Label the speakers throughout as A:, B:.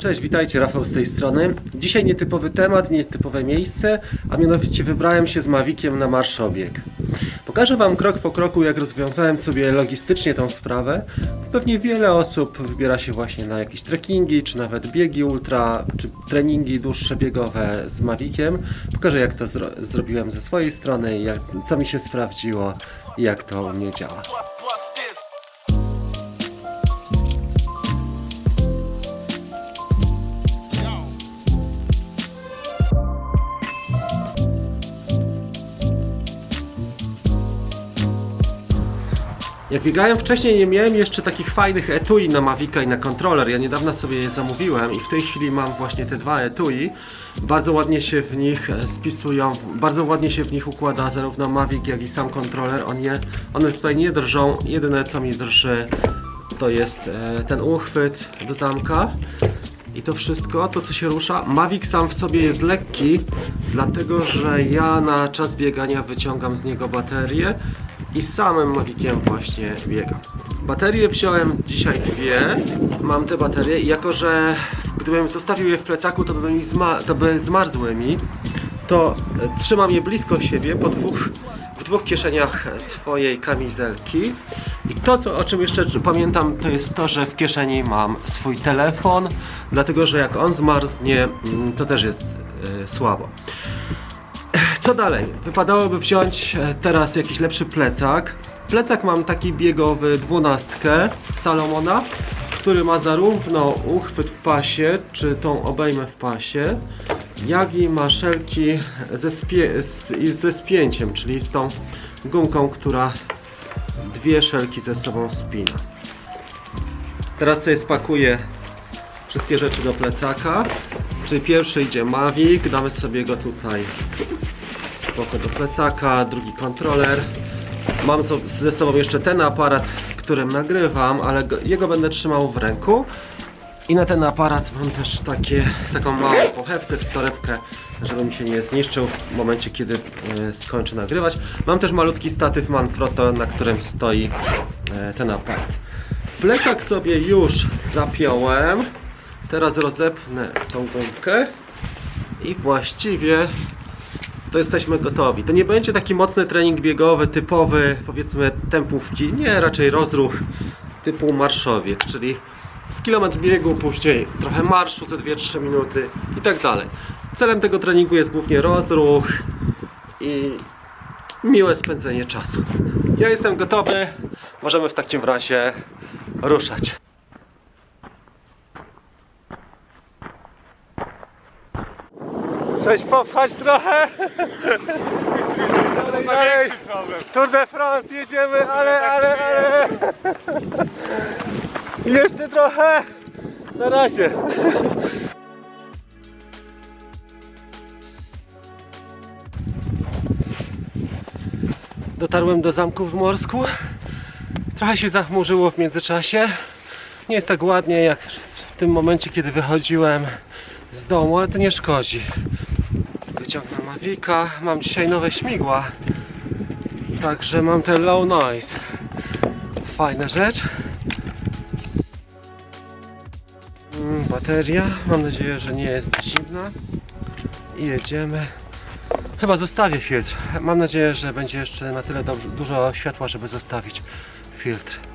A: Cześć, witajcie, Rafał z tej strony. Dzisiaj nietypowy temat, nietypowe miejsce, a mianowicie wybrałem się z Mavikiem na marszobieg. Pokażę Wam krok po kroku, jak rozwiązałem sobie logistycznie tą sprawę. Pewnie wiele osób wybiera się właśnie na jakieś trekkingi, czy nawet biegi ultra, czy treningi dłuższe biegowe z Maviciem. Pokażę, jak to zro zrobiłem ze swojej strony, jak, co mi się sprawdziło i jak to u mnie działa. Jak biegałem wcześniej, nie miałem jeszcze takich fajnych etui na Mavica i na kontroler. Ja niedawno sobie je zamówiłem i w tej chwili mam właśnie te dwa etui. Bardzo ładnie się w nich spisują, bardzo ładnie się w nich układa zarówno Mavic, jak i sam kontroler. On je, one tutaj nie drżą. Jedyne co mi drży to jest e, ten uchwyt do zamka. I to wszystko, to co się rusza. Mavic sam w sobie jest lekki, dlatego że ja na czas biegania wyciągam z niego baterię i samym Maviciem właśnie biegam. Baterie wziąłem dzisiaj dwie, mam te baterie i jako, że gdybym zostawił je w plecaku, to by, mi zma to by zmarzły mi, to trzymam je blisko siebie po dwóch, w dwóch kieszeniach swojej kamizelki. I to, co, o czym jeszcze pamiętam, to jest to, że w kieszeni mam swój telefon, dlatego że jak on zmarznie, mm, to też jest e, słabo. Co dalej? Wypadałoby wziąć e, teraz jakiś lepszy plecak. Plecak mam taki biegowy dwunastkę Salomona, który ma zarówno uchwyt w pasie, czy tą obejmę w pasie, jak i maszelki ze, spie ze spięciem, czyli z tą gumką, która dwie szelki ze sobą spina. Teraz sobie spakuję wszystkie rzeczy do plecaka. Czyli pierwszy idzie Mavic, damy sobie go tutaj spoko do plecaka, drugi kontroler. Mam ze sobą jeszcze ten aparat, którym nagrywam, ale go, jego będę trzymał w ręku. I na ten aparat mam też takie, taką małą pochewkę czy torebkę, żeby mi się nie zniszczył w momencie, kiedy e, skończę nagrywać. Mam też malutki statyw Manfrotto, na którym stoi e, ten aparat. Plecak sobie już zapiąłem. Teraz rozepnę tą gumkę i właściwie to jesteśmy gotowi. To nie będzie taki mocny trening biegowy, typowy, powiedzmy tempówki. Nie, raczej rozruch typu marszowiek, czyli z kilometr biegu, później trochę marszu ze 2-3 minuty i tak dalej. Celem tego treningu jest głównie rozruch i miłe spędzenie czasu. Ja jestem gotowy, możemy w takim razie ruszać. Cześć, popchać trochę. Dalej, Tour de France jedziemy, ale, ale, ale. Jeszcze trochę. Na razie. Dotarłem do zamku w Morsku. Trochę się zachmurzyło w międzyczasie. Nie jest tak ładnie jak w tym momencie, kiedy wychodziłem z domu, ale to nie szkodzi. Wyciągnę Mavica. Mam dzisiaj nowe śmigła. Także mam te low noise. Fajna rzecz. Mm, Bateria. Mam nadzieję, że nie jest zimna. I jedziemy. Chyba zostawię filtr. Mam nadzieję, że będzie jeszcze na tyle dużo światła, żeby zostawić filtr.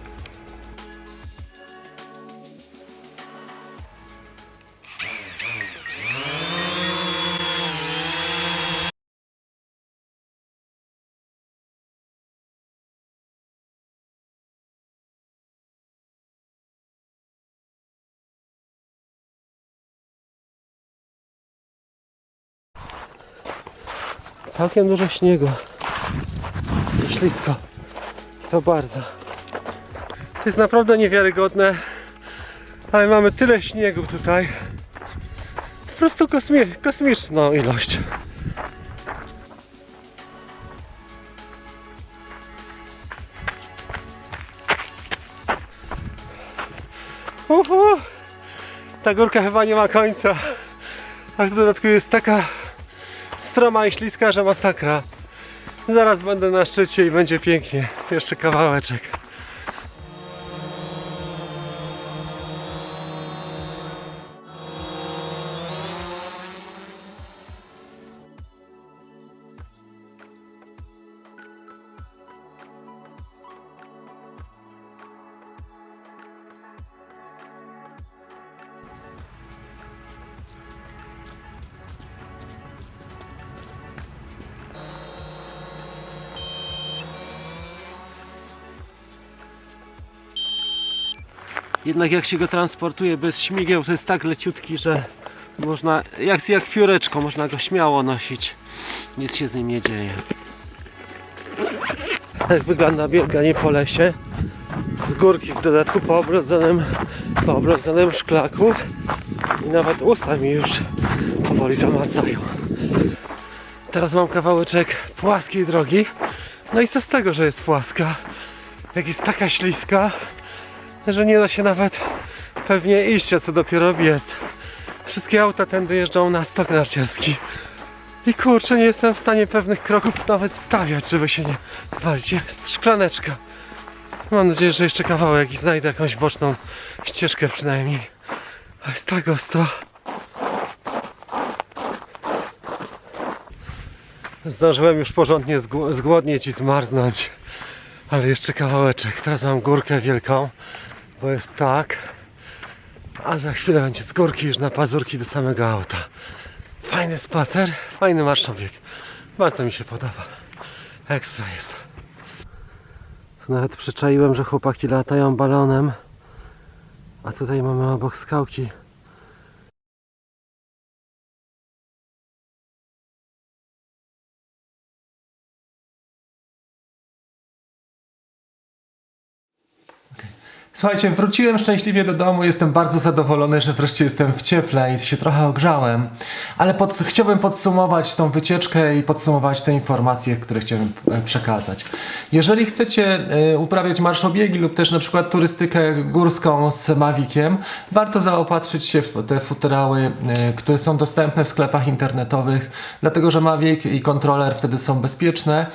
A: Całkiem dużo śniegu. I ślisko. To bardzo. To jest naprawdę niewiarygodne, ale mamy tyle śniegu tutaj. Po prostu kosmi kosmiczną ilość. Uhu. Ta górka chyba nie ma końca. A w dodatku jest taka stroma i śliska, że masakra. Zaraz będę na szczycie i będzie pięknie. Jeszcze kawałeczek. Jednak jak się go transportuje bez śmigieł, to jest tak leciutki, że można, jak, jak pióreczko, można go śmiało nosić. Nic się z nim nie dzieje. Tak wygląda bieganie po lesie. Z górki w dodatku po obrodzonym, po obrodzonym szklaku. I nawet usta mi już powoli zamarzają. Teraz mam kawałeczek płaskiej drogi. No i co z tego, że jest płaska? Jak jest taka śliska, że nie da się nawet pewnie iść, a co dopiero biec. Wszystkie auta tędy jeżdżą na stok narciarski. I kurczę, nie jestem w stanie pewnych kroków nawet stawiać, żeby się nie walić. Jest szklaneczka. Mam nadzieję, że jeszcze kawałek i znajdę jakąś boczną ścieżkę przynajmniej. A jest tak ostro. Zdążyłem już porządnie zgł- zgłodnieć i zmarznąć. Ale jeszcze kawałeczek. Teraz mam górkę wielką, bo jest tak. A za chwilę będzie z górki już na pazurki do samego auta. Fajny spacer, fajny marszowiek. Bardzo mi się podoba. Ekstra jest. Tu nawet przyczaiłem, że chłopaki latają balonem. A tutaj mamy obok skałki.
B: Słuchajcie, wróciłem szczęśliwie do domu, jestem bardzo zadowolony, że wreszcie jestem w cieple i się trochę ogrzałem, ale pod, chciałbym podsumować tą wycieczkę i podsumować te informacje, które chciałem e, przekazać. Jeżeli chcecie e, uprawiać marszobiegi lub też na przykład turystykę górską z Maviciem, warto zaopatrzyć się w te futerały, e, które są dostępne w sklepach internetowych, dlatego że Mavic i kontroler wtedy są bezpieczne.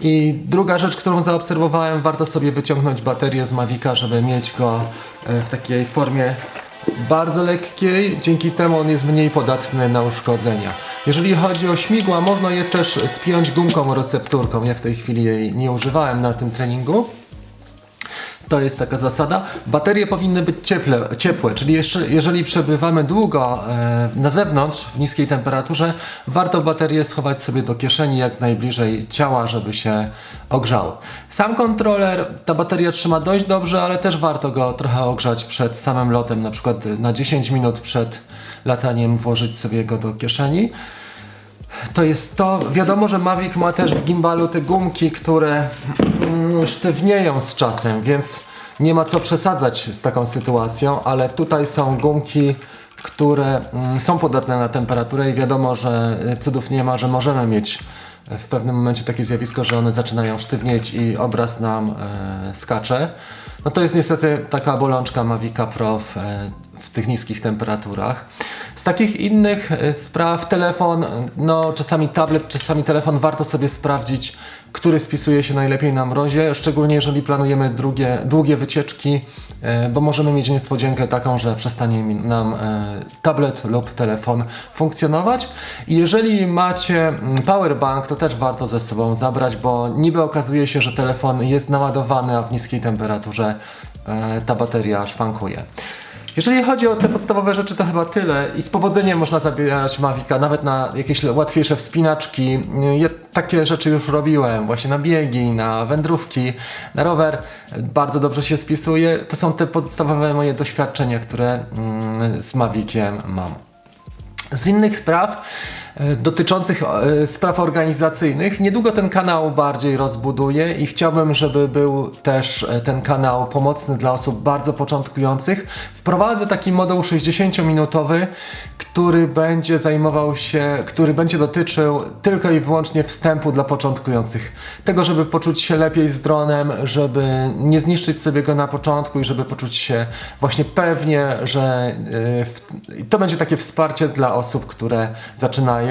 B: I druga rzecz, którą zaobserwowałem, warto sobie wyciągnąć baterię z Mavica, żeby mieć go e, w takiej formie bardzo lekkiej, dzięki temu on jest mniej podatny na uszkodzenia. Jeżeli chodzi o śmigła, można je też spiąć gumką recepturką. Ja w tej chwili jej nie używałem na tym treningu. To jest taka zasada. Baterie powinny być cieple, ciepłe, czyli jeszcze, jeżeli przebywamy długo e, na zewnątrz w niskiej temperaturze, warto baterię schować sobie do kieszeni jak najbliżej ciała, żeby się ogrzało. Sam kontroler, ta bateria trzyma dość dobrze, ale też warto go trochę ogrzać przed samym lotem, na przykład na 10 minut przed lataniem włożyć sobie go do kieszeni. To jest to. Wiadomo, że Mavic ma też w gimbalu te gumki, które mm, sztywnieją z czasem, więc nie ma co przesadzać z taką sytuacją, ale tutaj są gumki, które mm, są podatne na temperaturę i wiadomo, że y, cudów nie ma, że możemy mieć w pewnym momencie takie zjawisko, że one zaczynają sztywnieć i obraz nam e, skacze. No to jest niestety taka bolączka Mavica Pro w, e, w tych niskich temperaturach. Z takich innych e, spraw telefon, no czasami tablet, czasami telefon warto sobie sprawdzić, który spisuje się najlepiej na mrozie, szczególnie jeżeli planujemy drugie, długie wycieczki, e, bo możemy mieć niespodziankę taką, że przestanie nam e, tablet lub telefon funkcjonować. I jeżeli macie mm, powerbank, to też warto ze sobą zabrać, bo niby okazuje się, że telefon jest naładowany, a w niskiej temperaturze ta bateria szwankuje. Jeżeli chodzi o te podstawowe rzeczy, to chyba tyle i z powodzeniem można zabierać Mavica, nawet na jakieś łatwiejsze wspinaczki. Ja takie rzeczy już robiłem, właśnie na biegi, na wędrówki, na rower. Bardzo dobrze się spisuje. To są te podstawowe moje doświadczenia, które mm, z Maviciem mam. Z innych spraw dotyczących e, spraw organizacyjnych, niedługo ten kanał bardziej rozbuduję i chciałbym, żeby był też e, ten kanał pomocny dla osób bardzo początkujących. Wprowadzę taki moduł 60-minutowy, który będzie zajmował się, który będzie dotyczył tylko i wyłącznie wstępu dla początkujących. Tego, żeby poczuć się lepiej z dronem, żeby nie zniszczyć sobie go na początku i żeby poczuć się właśnie pewnie, że to będzie takie wsparcie dla osób, które zaczynają.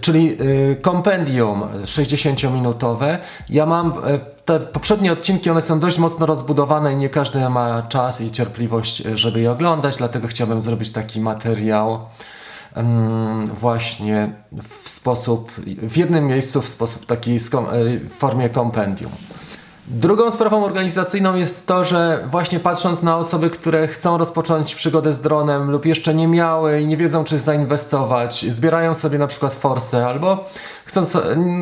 B: Czyli y, kompendium 60-minutowe. Ja mam y, te poprzednie odcinki, one są dość mocno rozbudowane i nie każdy ma czas i cierpliwość, y, żeby je oglądać, dlatego chciałbym zrobić taki materiał em, właśnie w sposób, w jednym miejscu, w sposób taki w formie kompendium. Drugą sprawą organizacyjną jest to, że właśnie patrząc na osoby, które chcą rozpocząć przygodę z dronem lub jeszcze nie miały i nie wiedzą czy zainwestować, zbierają sobie na przykład forsę albo chcą,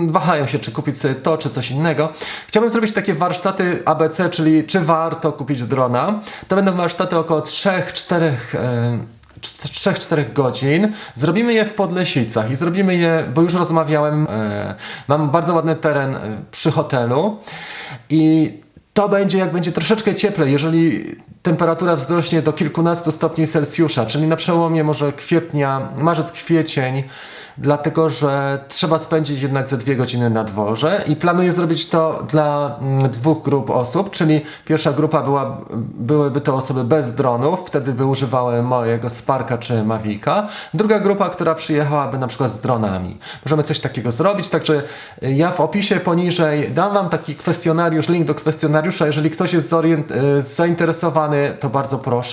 B: wahają się czy kupić sobie to czy coś innego. Chciałbym zrobić takie warsztaty ABC, czyli czy warto kupić drona. To będą warsztaty około 3-4 e, 3-4 godzin. Zrobimy je w Podlesicach i zrobimy je, bo już rozmawiałem, e, mam bardzo ładny teren e, przy hotelu i to będzie jak będzie troszeczkę cieplej, jeżeli temperatura wzrośnie do kilkunastu stopni Celsjusza, czyli na przełomie może kwietnia, marzec, kwiecień, dlatego że trzeba spędzić jednak ze dwie godziny na dworze i planuję zrobić to dla mm, dwóch grup osób, czyli pierwsza grupa była, byłyby to osoby bez dronów, wtedy by używały mojego Sparka czy Mavica. Druga grupa, która przyjechałaby na przykład z dronami. Możemy coś takiego zrobić, także y, ja w opisie poniżej dam Wam taki kwestionariusz, link do kwestionariusza, jeżeli ktoś jest y, zainteresowany, to bardzo proszę.